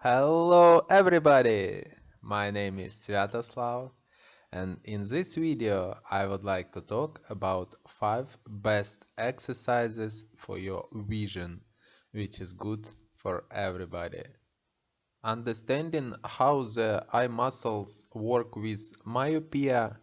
Hello everybody! My name is Sviatoslav and in this video I would like to talk about 5 best exercises for your vision, which is good for everybody. Understanding how the eye muscles work with myopia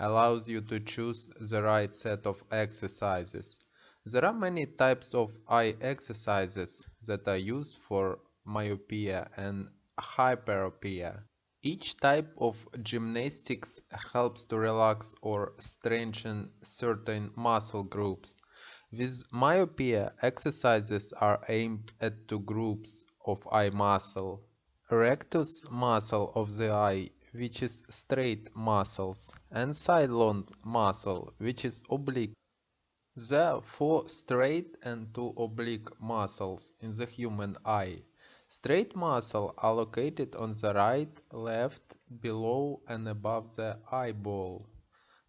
allows you to choose the right set of exercises. There are many types of eye exercises that are used for myopia and hyperopia. Each type of gymnastics helps to relax or strengthen certain muscle groups. With myopia, exercises are aimed at two groups of eye muscle. Rectus muscle of the eye, which is straight muscles, and sidelong muscle, which is oblique. There are four straight and two oblique muscles in the human eye. Straight muscles are located on the right, left, below and above the eyeball.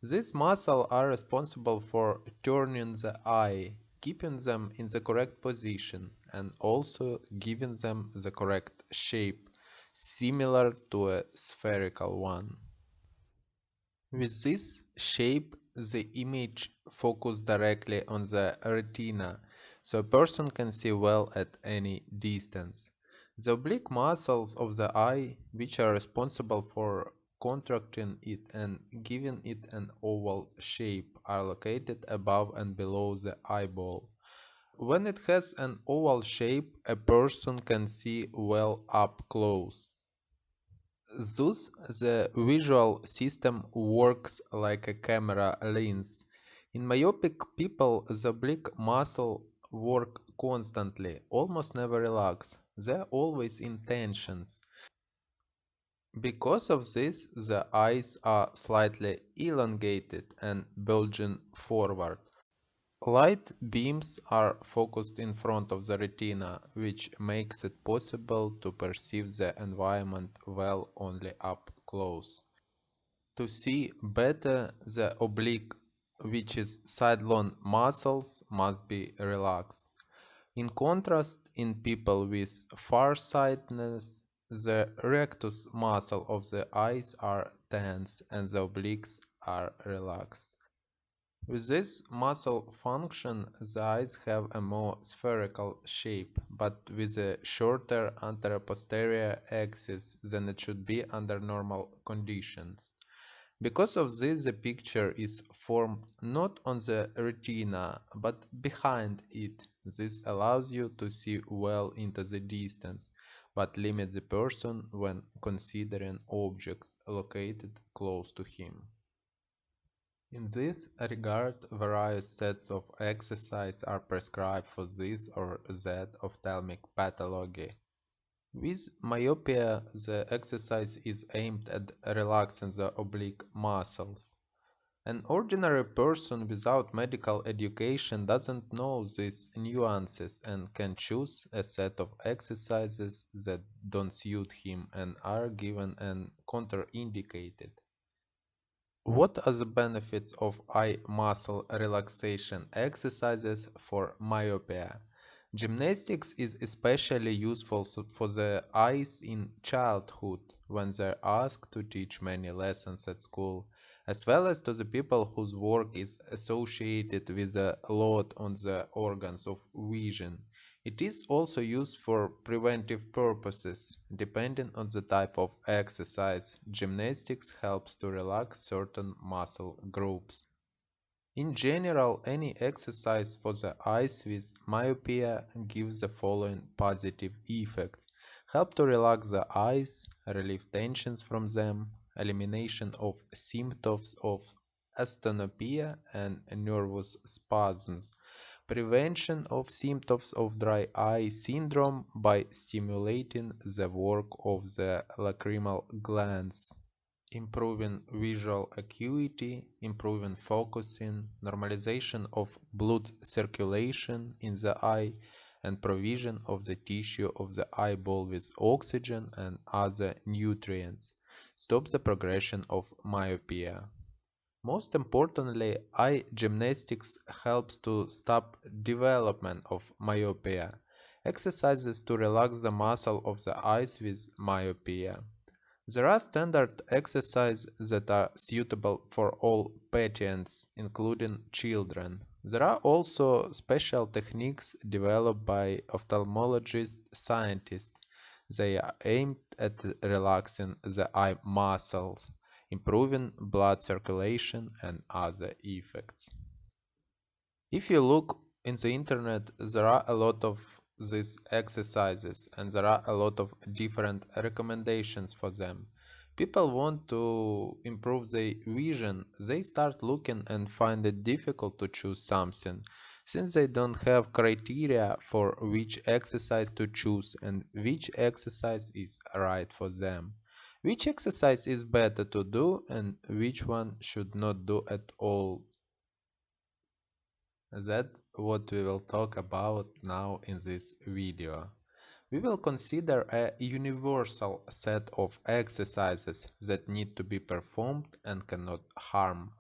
These muscles are responsible for turning the eye, keeping them in the correct position and also giving them the correct shape, similar to a spherical one. With this shape, the image focuses directly on the retina, so a person can see well at any distance. The oblique muscles of the eye, which are responsible for contracting it and giving it an oval shape, are located above and below the eyeball. When it has an oval shape, a person can see well up close. Thus, the visual system works like a camera lens. In myopic people, the oblique muscle work constantly, almost never relax. They're always in tensions. Because of this, the eyes are slightly elongated and bulging forward. Light beams are focused in front of the retina, which makes it possible to perceive the environment well only up close. To see better, the oblique, which is sidelong muscles, must be relaxed. In contrast, in people with farsightedness, the rectus muscle of the eyes are tense and the obliques are relaxed. With this muscle function, the eyes have a more spherical shape, but with a shorter anteroposterior axis than it should be under normal conditions. Because of this, the picture is formed not on the retina, but behind it, this allows you to see well into the distance, but limits the person when considering objects located close to him. In this regard, various sets of exercise are prescribed for this or that ophthalmic pathology. With myopia, the exercise is aimed at relaxing the oblique muscles. An ordinary person without medical education doesn't know these nuances and can choose a set of exercises that don't suit him and are given and contraindicated. What are the benefits of eye muscle relaxation exercises for myopia? Gymnastics is especially useful for the eyes in childhood when they're asked to teach many lessons at school as well as to the people whose work is associated with a load on the organs of vision. It is also used for preventive purposes. Depending on the type of exercise, gymnastics helps to relax certain muscle groups. In general, any exercise for the eyes with myopia gives the following positive effects. Help to relax the eyes, relieve tensions from them, elimination of symptoms of asthenopia and nervous spasms, prevention of symptoms of dry eye syndrome by stimulating the work of the lacrimal glands, improving visual acuity, improving focusing, normalization of blood circulation in the eye, and provision of the tissue of the eyeball with oxygen and other nutrients stop the progression of myopia. Most importantly, eye gymnastics helps to stop development of myopia. exercises to relax the muscle of the eyes with myopia. There are standard exercises that are suitable for all patients, including children. There are also special techniques developed by ophthalmologist scientists. They are aimed at relaxing the eye muscles, improving blood circulation and other effects. If you look in the internet, there are a lot of these exercises and there are a lot of different recommendations for them. People want to improve their vision, they start looking and find it difficult to choose something since they don't have criteria for which exercise to choose and which exercise is right for them. Which exercise is better to do and which one should not do at all that what we will talk about now in this video. We will consider a universal set of exercises that need to be performed and cannot harm.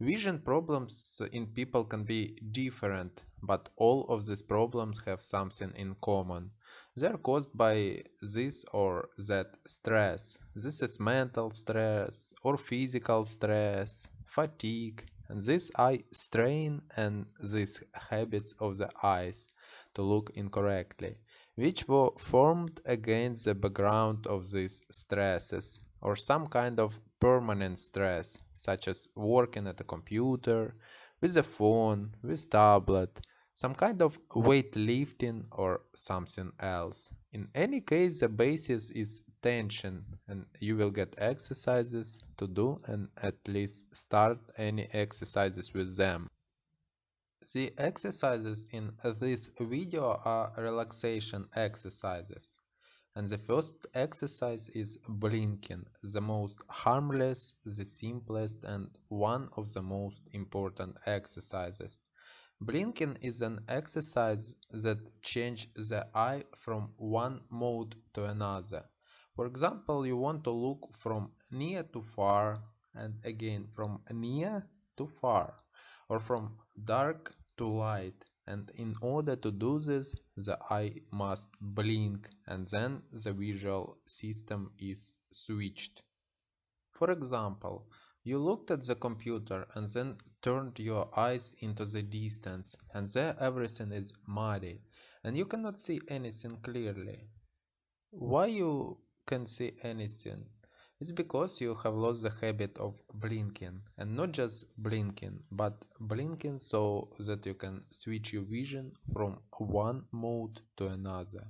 Vision problems in people can be different, but all of these problems have something in common. They are caused by this or that stress. This is mental stress or physical stress, fatigue, and this eye strain and these habits of the eyes to look incorrectly, which were formed against the background of these stresses or some kind of permanent stress, such as working at a computer, with a phone, with tablet, some kind of weightlifting or something else. In any case, the basis is tension and you will get exercises to do and at least start any exercises with them. The exercises in this video are relaxation exercises. And the first exercise is blinking, the most harmless, the simplest and one of the most important exercises. Blinking is an exercise that changes the eye from one mode to another. For example, you want to look from near to far and again from near to far or from dark to light and in order to do this the eye must blink and then the visual system is switched. For example, you looked at the computer and then turned your eyes into the distance and there everything is muddy and you cannot see anything clearly. Why you can see anything? It's because you have lost the habit of blinking and not just blinking but blinking so that you can switch your vision from one mode to another.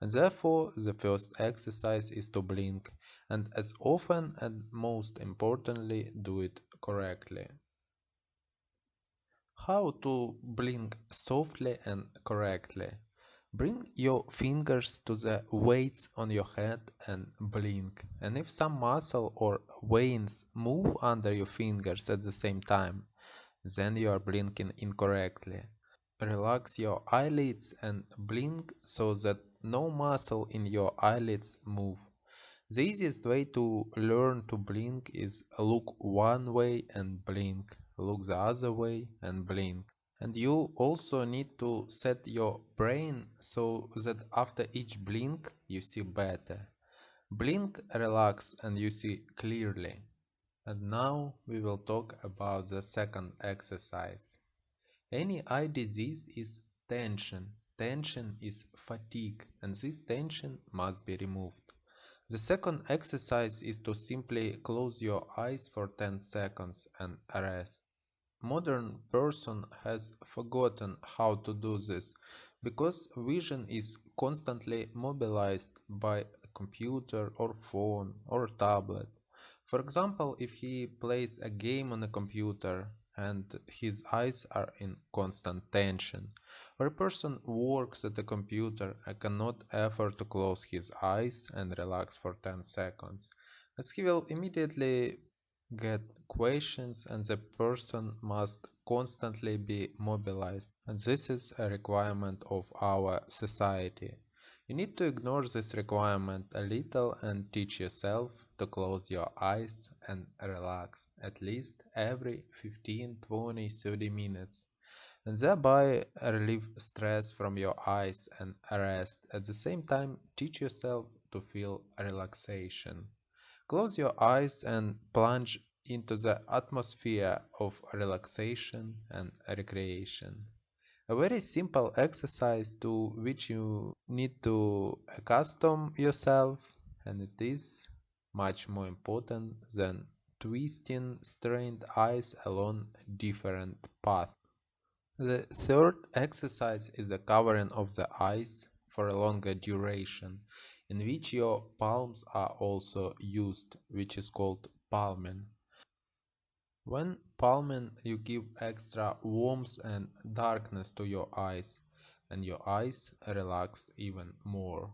And therefore the first exercise is to blink and as often and most importantly do it correctly. How to blink softly and correctly. Bring your fingers to the weights on your head and blink. And if some muscle or veins move under your fingers at the same time, then you are blinking incorrectly. Relax your eyelids and blink so that no muscle in your eyelids move. The easiest way to learn to blink is look one way and blink, look the other way and blink. And you also need to set your brain so that after each blink you see better. Blink, relax and you see clearly. And now we will talk about the second exercise. Any eye disease is tension. Tension is fatigue and this tension must be removed. The second exercise is to simply close your eyes for 10 seconds and rest. Modern person has forgotten how to do this because vision is constantly mobilized by a computer or phone or tablet. For example, if he plays a game on a computer, and his eyes are in constant tension. Or a person works at a computer and cannot afford to close his eyes and relax for 10 seconds, as he will immediately get questions and the person must constantly be mobilized. And this is a requirement of our society. You need to ignore this requirement a little and teach yourself to close your eyes and relax at least every 15, 20, 30 minutes. and thereby relieve stress from your eyes and rest. At the same time, teach yourself to feel relaxation. Close your eyes and plunge into the atmosphere of relaxation and recreation. A very simple exercise to which you need to accustom yourself, and it is much more important than twisting strained eyes along different paths. The third exercise is the covering of the eyes for a longer duration, in which your palms are also used, which is called palming. When palming, you give extra warmth and darkness to your eyes, and your eyes relax even more.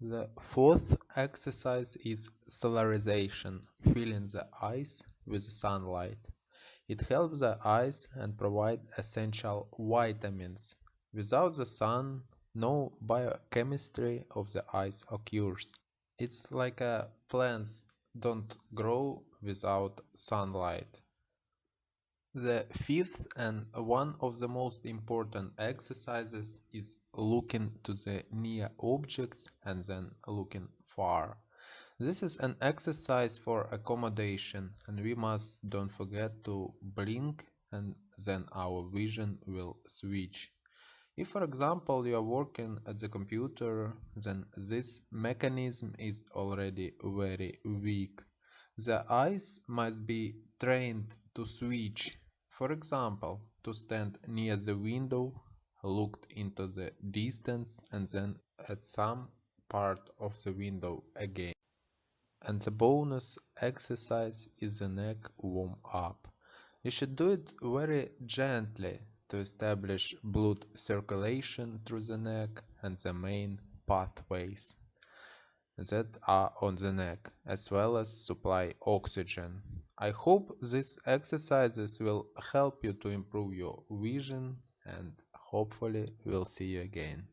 The fourth exercise is solarization, filling the eyes with sunlight. It helps the eyes and provide essential vitamins. Without the sun, no biochemistry of the eyes occurs. It's like plants don't grow without sunlight. The fifth and one of the most important exercises is looking to the near objects and then looking far. This is an exercise for accommodation and we must don't forget to blink and then our vision will switch. If for example you are working at the computer, then this mechanism is already very weak. The eyes must be trained to switch, for example, to stand near the window, look into the distance and then at some part of the window again. And the bonus exercise is the neck warm up. You should do it very gently to establish blood circulation through the neck and the main pathways that are on the neck, as well as supply oxygen. I hope these exercises will help you to improve your vision and hopefully we'll see you again.